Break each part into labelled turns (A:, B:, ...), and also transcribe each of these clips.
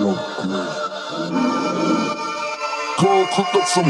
A: Yo, great. Go cook up some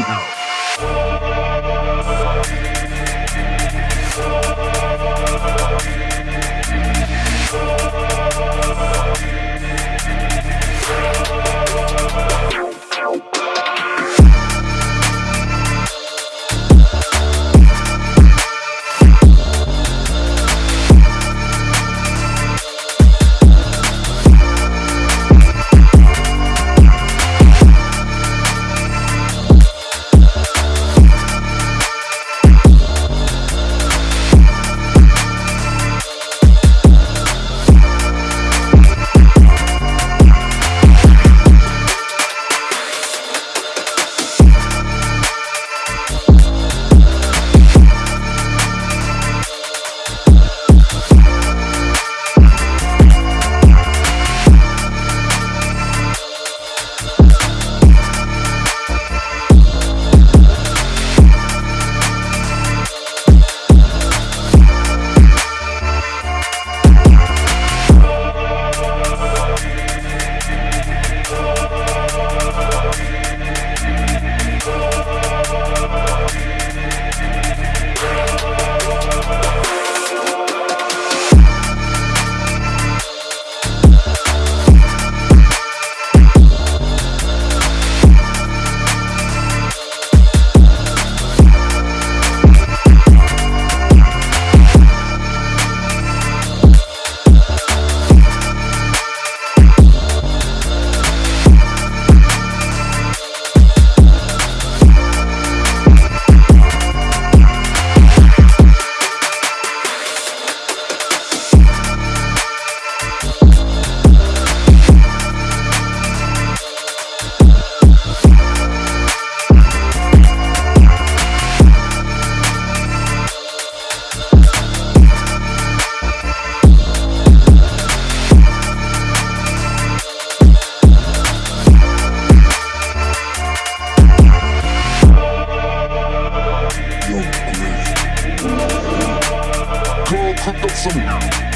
A: Yo, great. Go cook up some heat.